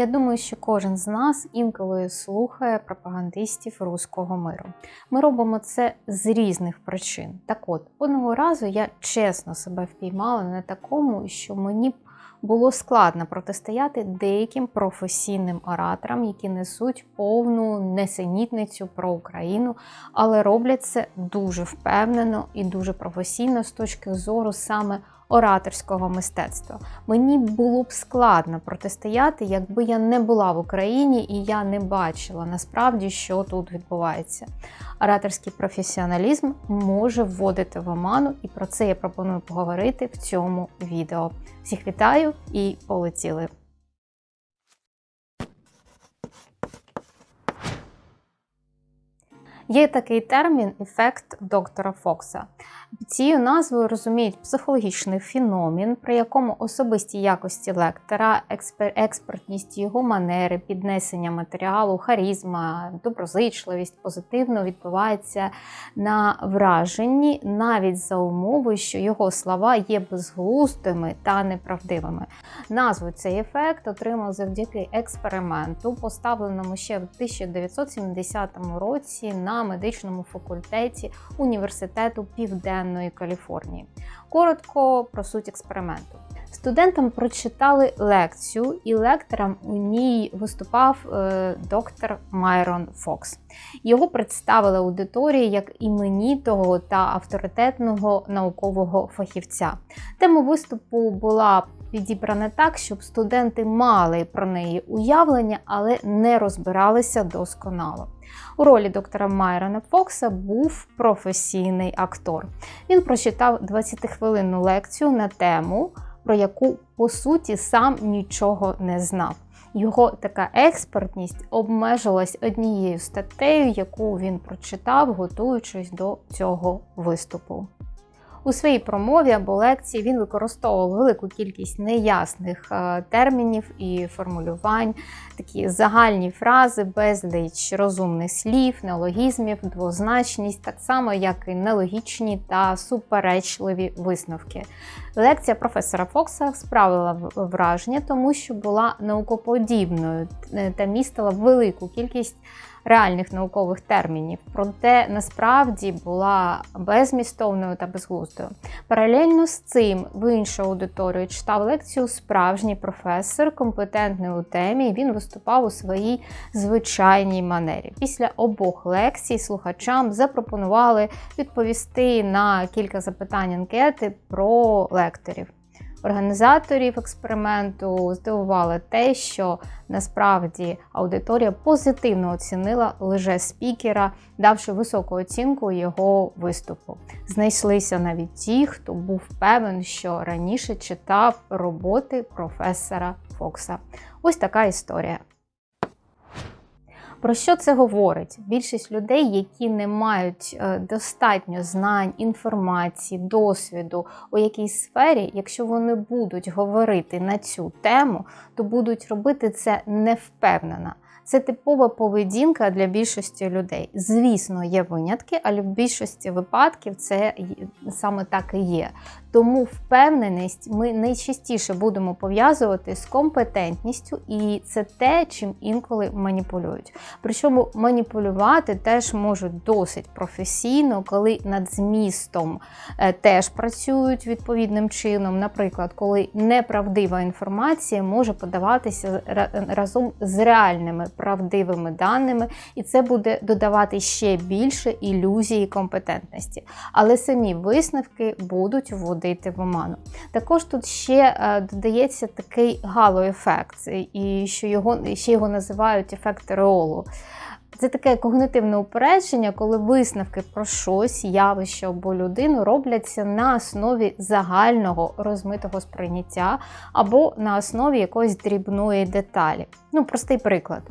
Я думаю, що кожен з нас інколи слухає пропагандистів руського миру. Ми робимо це з різних причин. Так от, одного разу я чесно себе впіймала на такому, що мені було складно протистояти деяким професійним ораторам, які несуть повну несенітницю про Україну, але роблять це дуже впевнено і дуже професійно з точки зору саме ораторського мистецтва. Мені було б складно протистояти, якби я не була в Україні і я не бачила насправді, що тут відбувається. Ораторський професіоналізм може вводити в оману, і про це я пропоную поговорити в цьому відео. Всіх вітаю і полетіли! Є такий термін ефект доктора Фокса. Цією назвою розуміють психологічний феномен, при якому особисті якості лектора, експертність його манери, піднесення матеріалу, харізма, доброзичливість позитивно відбувається на враженні, навіть за умови, що його слова є безглуздими та неправдивими. Назву цей ефект отримав завдяки експерименту, поставленому ще в 1970 році на медичному факультеті університету Південної Каліфорнії. Коротко про суть експерименту. Студентам прочитали лекцію, і лектором у ній виступав е, доктор Майрон Фокс. Його представили аудиторії як іменітого та авторитетного наукового фахівця. Тема виступу була підібрана так, щоб студенти мали про неї уявлення, але не розбиралися досконало. У ролі доктора Майрона Фокса був професійний актор. Він прочитав 20-хвилинну лекцію на тему, про яку по суті сам нічого не знав. Його така експертність обмежилась однією статтею, яку він прочитав, готуючись до цього виступу. У своїй промові або лекції він використовував велику кількість неясних е, термінів і формулювань, такі загальні фрази, безліч розумних слів, неологізмів, двозначність, так само, як і нелогічні та суперечливі висновки. Лекція професора Фокса справила враження, тому що була наукоподібною е, та містила велику кількість реальних наукових термінів, проте насправді була безмістовною та безглуздою. Паралельно з цим в іншу аудиторію читав лекцію справжній професор, компетентний у темі. і Він виступав у своїй звичайній манері. Після обох лекцій слухачам запропонували відповісти на кілька запитань анкети про лекторів. Організаторів експерименту здивувало те, що насправді аудиторія позитивно оцінила лише спікера, давши високу оцінку його виступу. Знайшлися навіть ті, хто був певен, що раніше читав роботи професора Фокса. Ось така історія. Про що це говорить? Більшість людей, які не мають е, достатньо знань, інформації, досвіду у якійсь сфері, якщо вони будуть говорити на цю тему, то будуть робити це невпевнено. Це типова поведінка для більшості людей. Звісно, є винятки, але в більшості випадків це саме так і є. Тому впевненість ми найчастіше будемо пов'язувати з компетентністю, і це те, чим інколи маніпулюють. Причому маніпулювати теж можуть досить професійно, коли над змістом е, теж працюють відповідним чином. Наприклад, коли неправдива інформація може подаватися разом з реальними правдивими даними, і це буде додавати ще більше ілюзії компетентності. Але самі висновки будуть вводити в оману. Також тут ще е, додається такий гало-ефект, і що його ще його називають ефект реолу. Це таке когнитивне упередження, коли висновки про щось, явище або людину робляться на основі загального розмитого сприйняття або на основі якоїсь дрібної деталі. Ну, простий приклад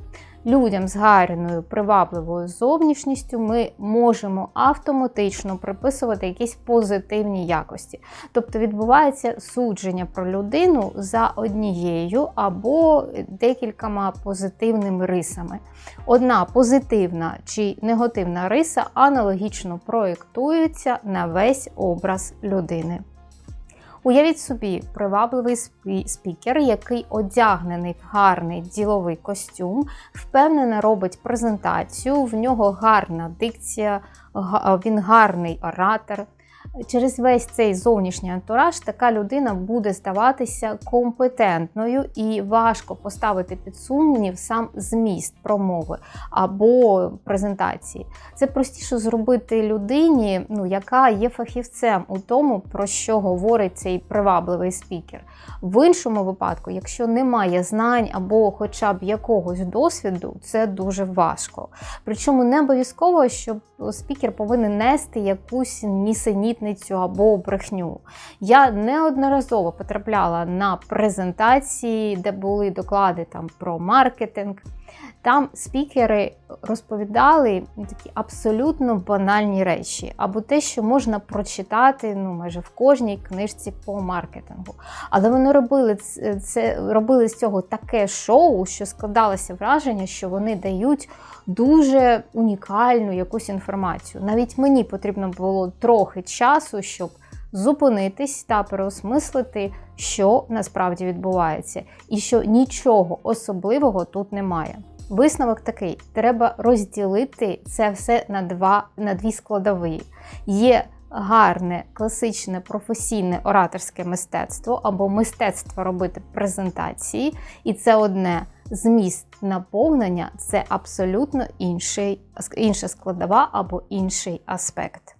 людям з гарною привабливою зовнішністю ми можемо автоматично приписувати якісь позитивні якості. Тобто відбувається судження про людину за однією або декількома позитивними рисами. Одна позитивна чи негативна риса аналогічно проєктується на весь образ людини. Уявіть собі, привабливий спікер, який одягнений в гарний діловий костюм, впевнено робить презентацію, в нього гарна дикція, він гарний оратор. Через весь цей зовнішній антураж така людина буде здаватися компетентною і важко поставити під сумнів сам зміст промови або презентації. Це простіше зробити людині, ну, яка є фахівцем у тому, про що говорить цей привабливий спікер. В іншому випадку, якщо немає знань або хоча б якогось досвіду, це дуже важко. Причому не обов'язково, що спікер повинен нести якусь нісенітницю або брехню. Я неодноразово потрапляла на презентації, де були доклади там про маркетинг. Там спікери розповідали такі абсолютно банальні речі, або те, що можна прочитати ну, майже в кожній книжці по маркетингу. Але вони робили це робили з цього таке шоу, що складалося враження, що вони дають дуже унікальну якусь інформацію. Навіть мені потрібно було трохи часу, щоб зупинитись та переосмислити, що насправді відбувається, і що нічого особливого тут немає. Висновок такий: треба розділити це все на два, на дві складові. Є гарне, класичне, професійне ораторське мистецтво або мистецтво робити презентації, і це одне. Зміст наповнення це абсолютно інший, інша складова або інший аспект.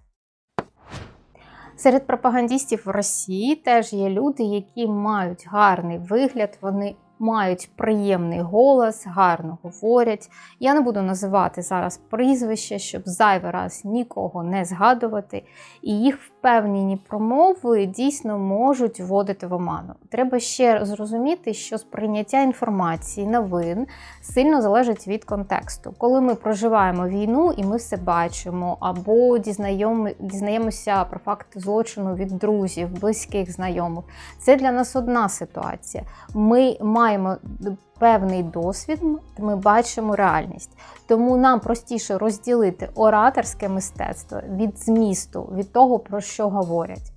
Серед пропагандистів в Росії теж є люди, які мають гарний вигляд, вони мають приємний голос, гарно говорять. Я не буду називати зараз прізвища, щоб зайвий раз нікого не згадувати. І їх впевнені промови дійсно можуть вводити в оману. Треба ще зрозуміти, що сприйняття інформації, новин сильно залежить від контексту. Коли ми проживаємо війну і ми все бачимо, або дізнаємося про факти злочину від друзів, близьких знайомих, це для нас одна ситуація. Ми маємо маємо певний досвід, ми бачимо реальність. Тому нам простіше розділити ораторське мистецтво від змісту, від того, про що говорять.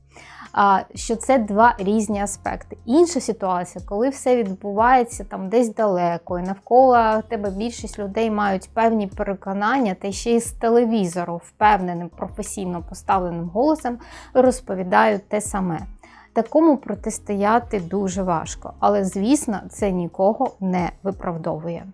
Що це два різні аспекти. Інша ситуація, коли все відбувається там десь далеко, і навколо тебе більшість людей мають певні переконання, та ще й з телевізору, впевненим, професійно поставленим голосом, розповідають те саме. Такому протистояти дуже важко, але звісно, це нікого не виправдовує.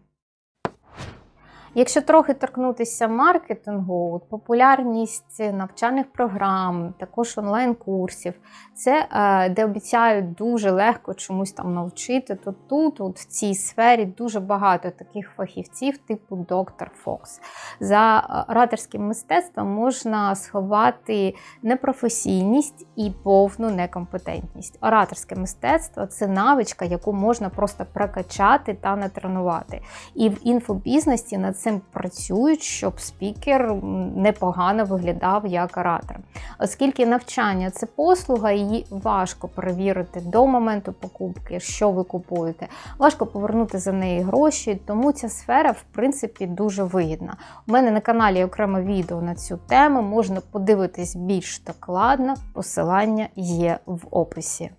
Якщо трохи торкнутися маркетингу, популярність навчальних програм, також онлайн-курсів, це е, де обіцяють дуже легко чомусь там навчити, то тут, от в цій сфері, дуже багато таких фахівців, типу доктор Фокс. За е, ораторським мистецтвом можна сховати непрофесійність і повну некомпетентність. Ораторське мистецтво це навичка, яку можна просто прокачати та натренувати. І в інфобізнесі на цим працюють, щоб спікер непогано виглядав як оратор. Оскільки навчання це послуга, її важко перевірити до моменту покупки, що ви купуєте, важко повернути за неї гроші, тому ця сфера, в принципі, дуже вигідна. У мене на каналі окреме відео на цю тему, можна подивитись більш докладно, посилання є в описі.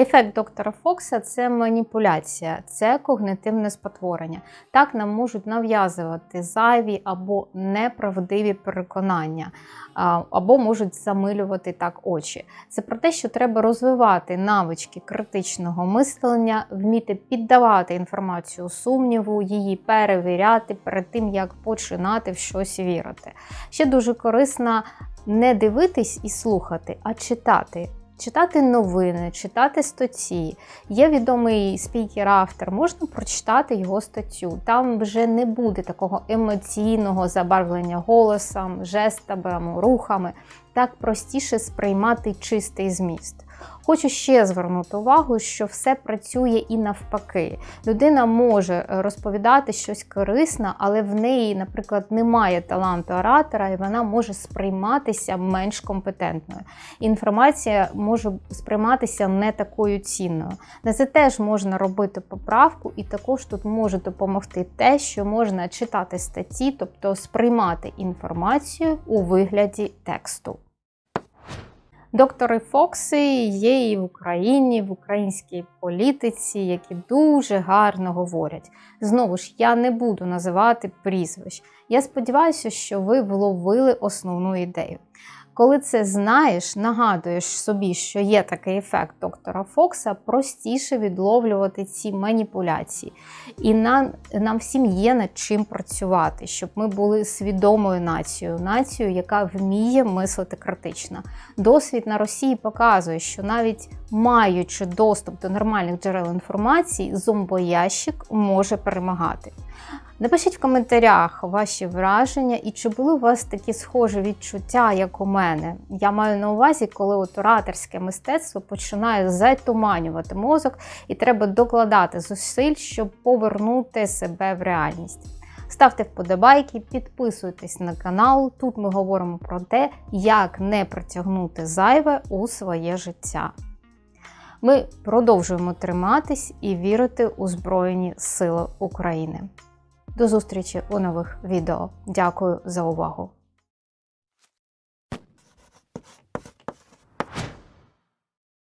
Ефект доктора Фокса це маніпуляція, це когнитивне спотворення. Так нам можуть нав'язувати зайві або неправдиві переконання, або можуть замилювати так очі. Це про те, що треба розвивати навички критичного мислення, вміти піддавати інформацію сумніву, її перевіряти перед тим, як починати в щось вірити. Ще дуже корисно не дивитись і слухати, а читати читати новини, читати статті. Є відомий спікер-автор, можна прочитати його статтю. Там вже не буде такого емоційного забарвлення голосом, жестами, рухами. Так простіше сприймати чистий зміст. Хочу ще звернути увагу, що все працює і навпаки. Людина може е, розповідати щось корисне, але в неї, наприклад, немає таланту оратора, і вона може сприйматися менш компетентною. Інформація може сприйматися не такою цінною. На це теж можна робити поправку, і також тут може допомогти те, що можна читати статті, тобто сприймати інформацію у вигляді тексту. Доктори Фокси є і в Україні, в українській політиці, які дуже гарно говорять. Знову ж, я не буду називати прізвищ. Я сподіваюся, що ви вловили основну ідею. Коли це знаєш, нагадуєш собі, що є такий ефект доктора Фокса, простіше відловлювати ці маніпуляції. І нам, нам всім є над чим працювати, щоб ми були свідомою нацією, нацією, яка вміє мислити критично. Досвід на Росії показує, що навіть маючи доступ до нормальних джерел інформації, зомбоящик може перемагати. Напишіть в коментарях ваші враження і чи були у вас такі схожі відчуття, як у мене. Я маю на увазі, коли от ораторське мистецтво починає затуманювати мозок, і треба докладати зусиль, щоб повернути себе в реальність. Ставте вподобайки, підписуйтесь на канал. Тут ми говоримо про те, як не притягнути зайве у своє життя. Ми продовжуємо триматись і вірити у Збройні Сили України. До зустрічі у нових відео. Дякую за увагу!